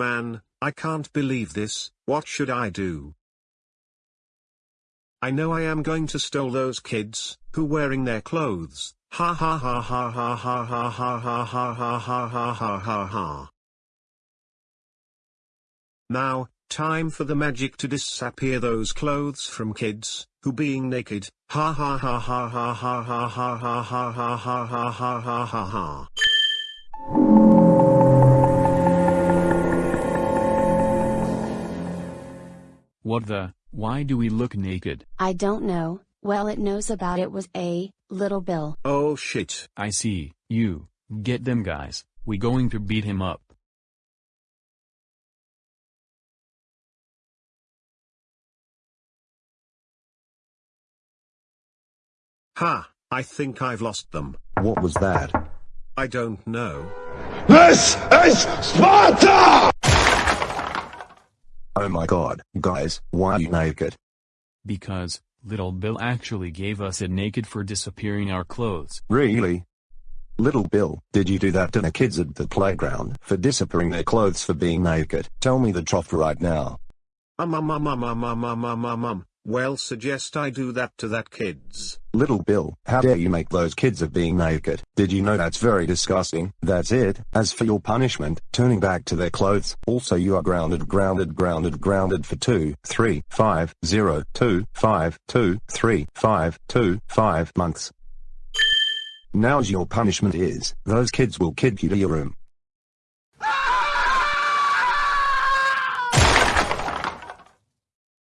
Man, I can't believe this, what should I do? I know I am going to stole those kids, who wearing their clothes, ha ha ha ha ha ha ha ha ha ha ha ha ha ha ha ha. Now, time for the magic to disappear those clothes from kids, who being naked, ha ha ha ha ha ha ha ha ha ha ha ha ha ha ha ha ha. What the, why do we look naked? I don't know, well it knows about it was a, little Bill. Oh shit. I see, you, get them guys, we going to beat him up. Ha, I think I've lost them. What was that? I don't know. This is Sparta! Oh my god, guys, why are you naked? Because, little Bill actually gave us a naked for disappearing our clothes. Really? Little Bill, did you do that to the kids at the playground for disappearing their clothes for being naked? Tell me the truth right now. Um um um um um um um um um um. Well suggest I do that to that kids. Little Bill, how dare you make those kids of being naked? Did you know that's very disgusting? That's it. As for your punishment, turning back to their clothes, also you are grounded, grounded, grounded, grounded for two, three, five, zero, two, five, two, three, five, two, five months. Now's your punishment is, those kids will kid you to your room.